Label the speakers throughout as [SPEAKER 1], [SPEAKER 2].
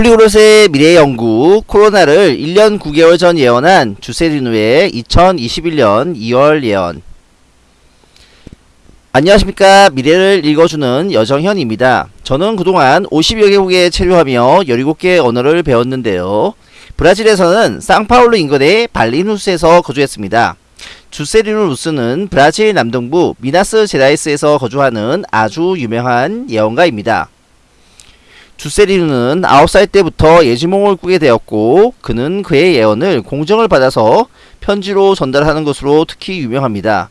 [SPEAKER 1] 폴리그롯의 미래 연구 코로나를 1년 9개월 전 예언한 주세리누의 2021년 2월 예언 안녕하십니까 미래를 읽어주는 여정현입니다. 저는 그동안 50여 개국에 체류하며 17개 언어를 배웠는데요. 브라질에서는 상파울루 인근의 발리누스에서 거주했습니다. 주세리누 루스는 브라질 남동부 미나스 제라이스에서 거주하는 아주 유명한 예언가입니다. 주세리누는 9살 때부터 예지몽을 꾸게 되었고 그는 그의 예언을 공정을 받아서 편지로 전달하는 것으로 특히 유명합니다.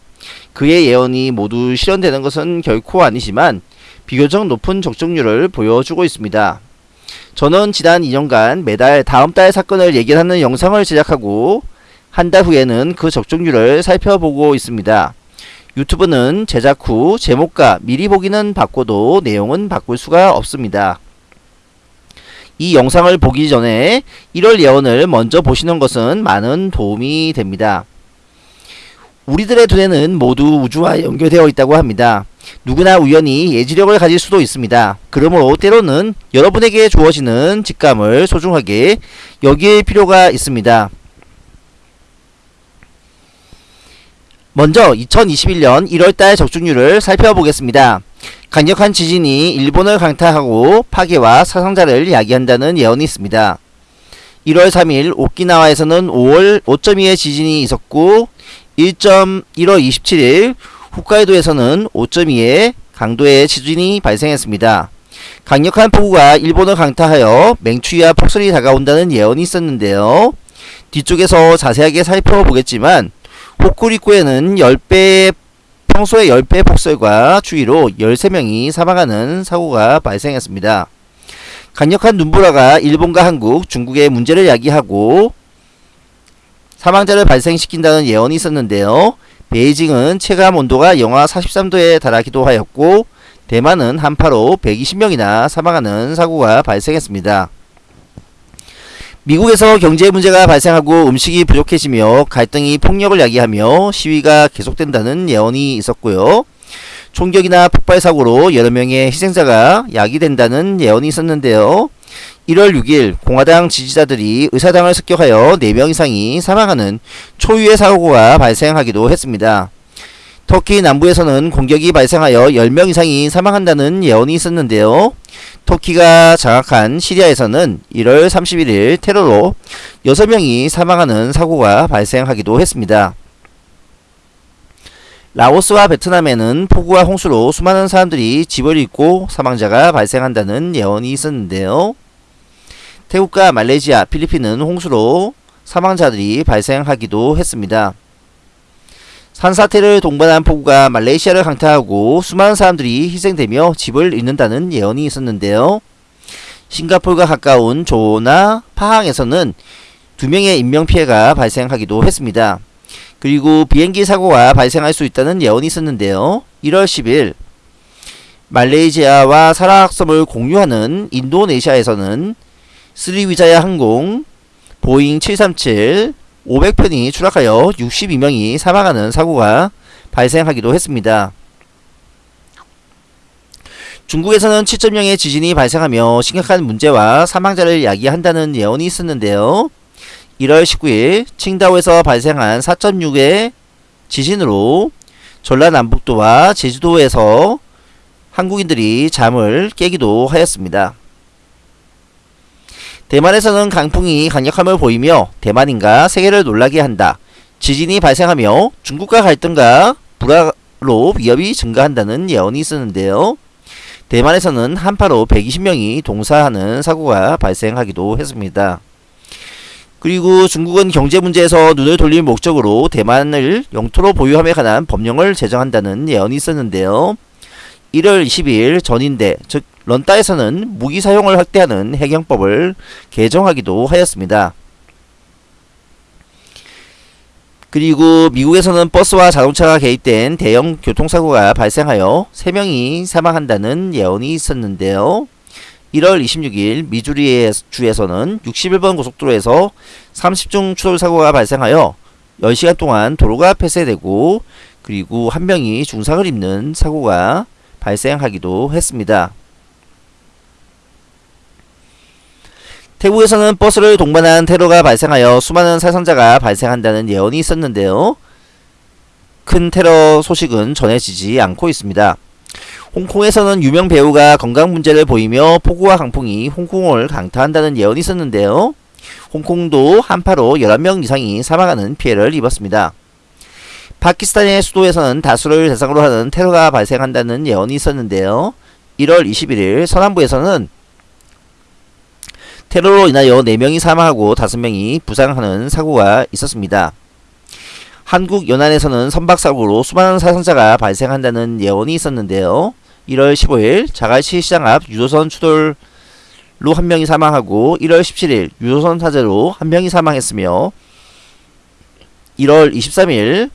[SPEAKER 1] 그의 예언이 모두 실현되는 것은 결코 아니지만 비교적 높은 적중률을 보여주고 있습니다. 저는 지난 2년간 매달 다음 달 사건을 얘기하는 영상을 제작하고 한 달 후에는 그 적중률을 살펴보고 있습니다. 유튜브는 제작 후 제목과 미리 보기는 바꿔도 내용은 바꿀 수가 없습니다. 이 영상을 보기 전에 1월 예언을 먼저 보시는 것은 많은 도움이 됩니다. 우리들의 두뇌는 모두 우주와 연결되어 있다고 합니다. 누구나 우연히 예지력을 가질 수도 있습니다. 그러므로 때로는 여러분에게 주어지는 직감을 소중하게 여길 필요가 있습니다. 먼저 2021년 1월달 적중률을 살펴보겠습니다. 강력한 지진이 일본을 강타하고 파괴와 사상자를 이야기한다는 예언이 있습니다. 1월 3일 오키나와에서는 5월 5.2의 지진이 있었고 1.1월 27일 홋카이도에서는 5.2의 강도의 지진이 발생했습니다. 강력한 폭우가 일본을 강타하여 맹추위와 폭설이 다가온다는 예언이 있었는데요. 뒤쪽에서 자세하게 살펴보겠지만 호쿠리쿠에는 10배의 평소의 10배 폭설과 추위로 13명이 사망하는 사고가 발생했습니다. 강력한 눈보라가 일본과 한국, 중국의 문제를 야기하고 사망자를 발생시킨다는 예언이 있었는데요. 베이징은 체감 온도가 영하 43도에 달하기도 하였고 대만은 한파로 120명이나 사망하는 사고가 발생했습니다. 미국에서 경제 문제가 발생하고 음식이 부족해지며 갈등이 폭력을 야기하며 시위가 계속된다는 예언이 있었고요. 총격이나 폭발 사고로 여러 명의 희생자가 야기된다는 예언이 있었는데요. 1월 6일 공화당 지지자들이 의사당을 습격하여 4명 이상이 사망하는 초유의 사고가 발생하기도 했습니다. 터키 남부에서는 공격이 발생하여 10명 이상이 사망한다는 예언이 있었는데요. 터키가 장악한 시리아에서는 1월 31일 테러로 6명이 사망하는 사고가 발생하기도 했습니다. 라오스와 베트남에는 폭우와 홍수로 수많은 사람들이 집을 잃고 사망자가 발생한다는 예언이 있었는데요. 태국과 말레이시아, 필리핀은 홍수로 사망자들이 발생하기도 했습니다. 산사태를 동반한 폭우가 말레이시아를 강타하고 수많은 사람들이 희생되며 집을 잃는다는 예언이 있었는데요. 싱가폴과 가까운 조나 파항에서는 두 명의 인명피해가 발생하기도 했습니다. 그리고 비행기 사고가 발생할 수 있다는 예언이 있었는데요. 1월 10일 말레이시아와 사라학섬을 공유하는 인도네시아에서는 스리위자야 항공 보잉 737 500편이 추락하여 62명이 사망하는 사고가 발생하기도 했습니다. 중국에서는 7.0의 지진이 발생하며 심각한 문제와 사망자를 야기한다는 예언이 있었는데요. 1월 19일 칭다오에서 발생한 4.6의 지진으로 전라남북도와 제주도에서 한국인들이 잠을 깨기도 하였습니다. 대만에서는 강풍이 강력함을 보이며 대만인가 세계를 놀라게 한다. 지진이 발생하며 중국과 갈등과 불화로 위협이 증가한다는 예언이 있었는데요. 대만에서는 한파로 120명이 동사하는 사고가 발생하기도 했습니다. 그리고 중국은 경제 문제에서 눈을 돌릴 목적으로 대만을 영토로 보유함에 관한 법령을 제정한다는 예언이 있었는데요. 1월 22일 전인대 즉 런다에서는 무기 사용을 확대하는 해경법을 개정하기도 하였습니다. 그리고 미국에서는 버스와 자동차가 개입된 대형 교통사고가 발생하여 3명이 사망한다는 예언이 있었는데요. 1월 26일 미주리 주에서는 61번 고속도로에서 30중 추돌 사고가 발생하여 10시간 동안 도로가 폐쇄되고 그리고 한 명이 중상을 입는 사고가 발생하기도 했습니다. 태국에서는 버스를 동반한 테러가 발생하여 수많은 사상자가 발생한다는 예언이 있었는데요. 큰 테러 소식은 전해지지 않고 있습니다. 홍콩에서는 유명 배우가 건강 문제를 보이며 폭우와 강풍이 홍콩을 강타한다는 예언이 있었는데요. 홍콩도 한파로 11명 이상이 사망하는 피해를 입었습니다. 파키스탄의 수도에서는 다수를 대상으로 하는 테러가 발생한다는 예언이 있었는데요. 1월 21일 서남부에서는 테러로 인하여 4명이 사망하고 5명이 부상하는 사고가 있었습니다. 한국 연안에서는 선박사고로 수많은 사상자가 발생한다는 예언이 있었는데요. 1월 15일 자갈시 시장 앞 유조선 추돌로 한 명이 사망하고 1월 17일 유조선 사제로 한 명이 사망했으며 1월 23일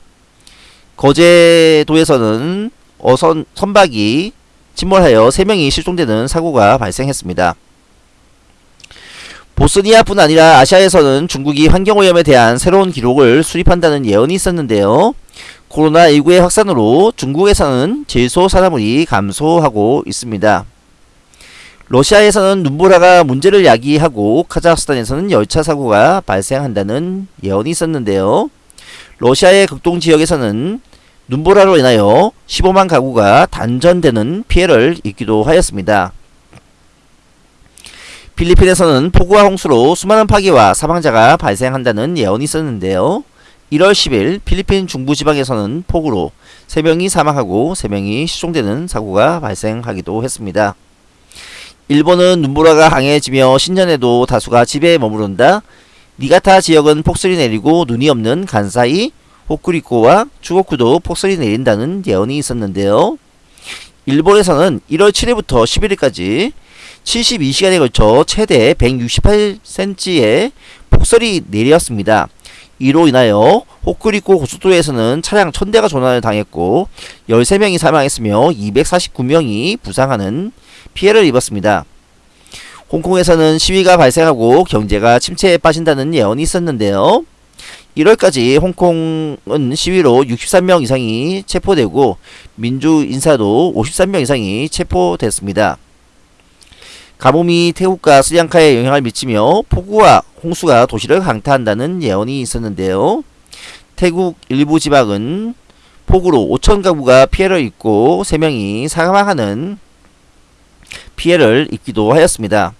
[SPEAKER 1] 거제도에서는 어선 선박이 침몰하여 3명이 실종되는 사고가 발생했습니다. 보스니아뿐 아니라 아시아에서는 중국이 환경오염에 대한 새로운 기록을 수립한다는 예언이 있었는데요. 코로나19의 확산으로 중국에서는 질소 산화물이 감소하고 있습니다. 러시아에서는 눈보라가 문제를 야기하고 카자흐스탄에서는 열차 사고가 발생한다는 예언이 있었는데요. 러시아의 극동 지역에서는 눈보라로 인하여 15만 가구가 단전되는 피해를 입기도 하였습니다. 필리핀에서는 폭우와 홍수로 수많은 파괴와 사망자가 발생한다는 예언이 있었는데요. 1월 10일 필리핀 중부지방에서는 폭우로 3명이 사망하고 3명이 실종되는 사고가 발생하기도 했습니다. 일본은 눈보라가 강해지며 신년에도 다수가 집에 머무른다. 니가타 지역은 폭설이 내리고 눈이 없는 간사이, 호쿠리코와 추고쿠도 폭설이 내린다는 예언이 있었는데요. 일본에서는 1월 7일부터 11일까지 72시간에 걸쳐 최대 168cm의 폭설이 내렸습니다. 이로 인하여 호쿠리코 고속도로에서는 차량 1000대가 조난을 당했고 13명이 사망했으며 249명이 부상하는 피해를 입었습니다. 홍콩에서는 시위가 발생하고 경제가 침체에 빠진다는 예언이 있었는데요. 1월까지 홍콩은 시위로 63명 이상이 체포되고 민주 인사도 53명 이상이 체포됐습니다. 가뭄이 태국과 스리랑카에 영향을 미치며 폭우와 홍수가 도시를 강타한다는 예언이 있었는데요. 태국 일부 지방은 폭우로 5천 가구가 피해를 입고 3명이 사망하는 피해를 입기도 하였습니다.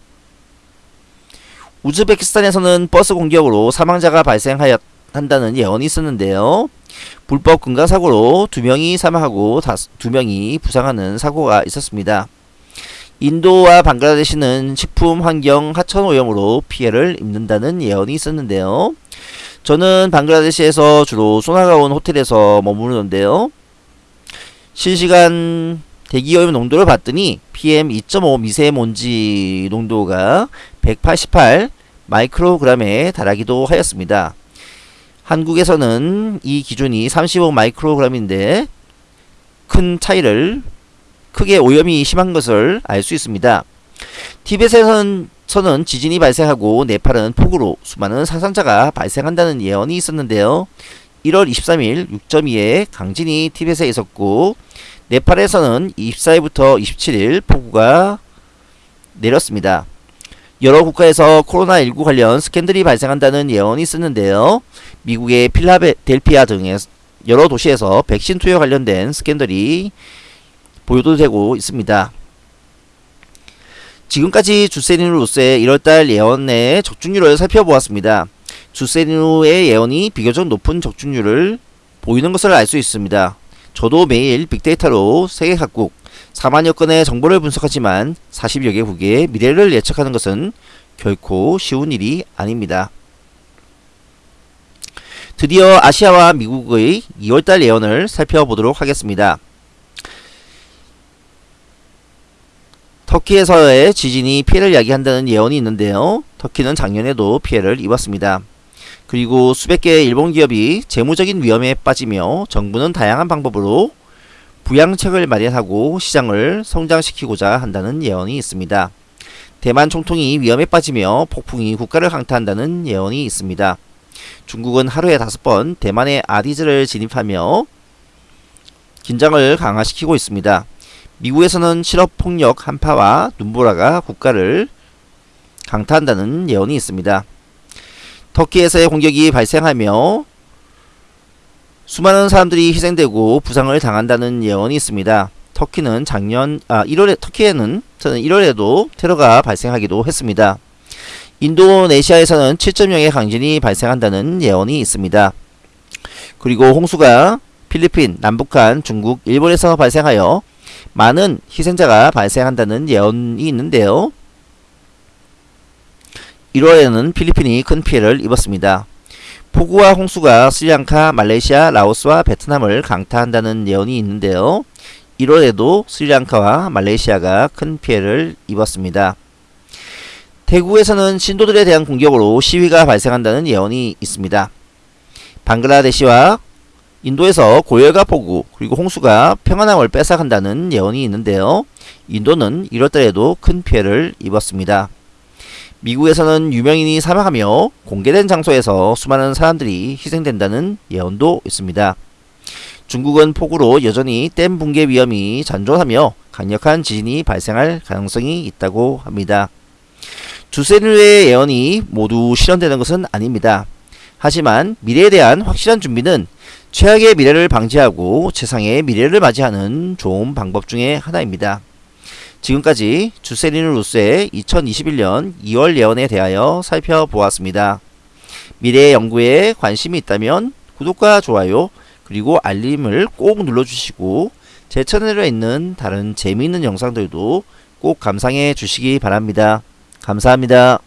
[SPEAKER 1] 우즈베키스탄에서는 버스 공격으로 사망자가 발생하였 한다는 예언이 있었는데요. 불법 금강사고로 2명이 사망하고 2명이 부상하는 사고가 있었습니다. 인도와 방글라데시는 식품 환경 하천 오염으로 피해를 입는다는 예언이 있었는데요. 저는 방글라데시에서 주로 소나가온 호텔에서 머무르는데요. 실시간 대기오염 농도를 봤더니 PM2.5 미세먼지 농도가 188 마이크로그램에 달하기도 하였습니다. 한국에서는 이 기준이 35 마이크로그램인데 큰 차이를 크게 오염이 심한 것을 알 수 있습니다. 티벳에서는 서는 지진이 발생하고 네팔은 폭우로 수많은 사상자가 발생한다는 예언이 있었는데요. 1월 23일 6.2의 강진이 티벳에 있었고 네팔에서는 24일부터 27일 폭우가 내렸습니다. 여러 국가에서 코로나19 관련 스캔들이 발생한다는 예언이 있었는데요. 미국의 필라델피아 등의 여러 도시에서 백신 투여 관련된 스캔들이 보도되고 있습니다. 지금까지 주세리누로스의 1월달 예언의 적중률을 살펴보았습니다. 주세리누의 예언이 비교적 높은 적중률을 보이는 것을 알 수 있습니다. 저도 매일 빅데이터로 세계 각국 4만여 건의 정보를 분석하지만 40여 개국의 미래를 예측하는 것은 결코 쉬운 일이 아닙니다. 드디어 아시아와 미국의 2월달 예언을 살펴보도록 하겠습니다. 터키에서의 지진이 피해를 야기한다는 예언이 있는데요. 터키는 작년에도 피해를 입었습니다. 그리고 수백 개의 일본 기업이 재무적인 위험에 빠지며 정부는 다양한 방법으로 부양책을 마련하고 시장을 성장시키고자 한다는 예언이 있습니다. 대만 총통이 위험에 빠지며 폭풍이 국가를 강타한다는 예언이 있습니다. 중국은 하루에 다섯 번 대만의 아디즈를 진입하며 긴장을 강화시키고 있습니다. 미국에서는 실업폭력 한파와 눈보라가 국가를 강타한다는 예언이 있습니다. 터키에서의 공격이 발생하며 수많은 사람들이 희생되고 부상을 당한다는 예언이 있습니다. 터키는 작년 아 1월에 터키에는 저는 1월에도 테러가 발생하기도 했습니다. 인도네시아에서는 7.0의 강진이 발생한다는 예언이 있습니다. 그리고 홍수가 필리핀, 남북한, 중국, 일본에서 발생하여 많은 희생자가 발생한다는 예언이 있는데요. 1월에는 필리핀이 큰 피해를 입었습니다. 폭우와 홍수가 스리랑카, 말레이시아, 라오스와 베트남을 강타한다는 예언이 있는데요. 1월에도 스리랑카와 말레이시아가 큰 피해를 입었습니다. 대구에서는 신도들에 대한 공격으로 시위가 발생한다는 예언이 있습니다. 방글라데시와 인도에서 고열과 폭우 그리고 홍수가 평안함을 뺏어간다는 예언이 있는데요. 인도는 1월달에도 큰 피해를 입었습니다. 미국에서는 유명인이 사망하며 공개된 장소에서 수많은 사람들이 희생된다는 예언도 있습니다. 중국은 폭우로 여전히 댐 붕괴 위험이 잔존하며 강력한 지진이 발생할 가능성이 있다고 합니다. 주세류의 예언이 모두 실현되는 것은 아닙니다. 하지만 미래에 대한 확실한 준비는 최악의 미래를 방지하고 최상의 미래를 맞이하는 좋은 방법 중의 하나입니다. 지금까지 주세리누 루스의 2021년 2월 예언에 대하여 살펴보았습니다. 미래 연구에 관심이 있다면 구독과 좋아요 그리고 알림을 꼭 눌러주시고 제 채널에 있는 다른 재미있는 영상들도 꼭 감상해 주시기 바랍니다. 감사합니다.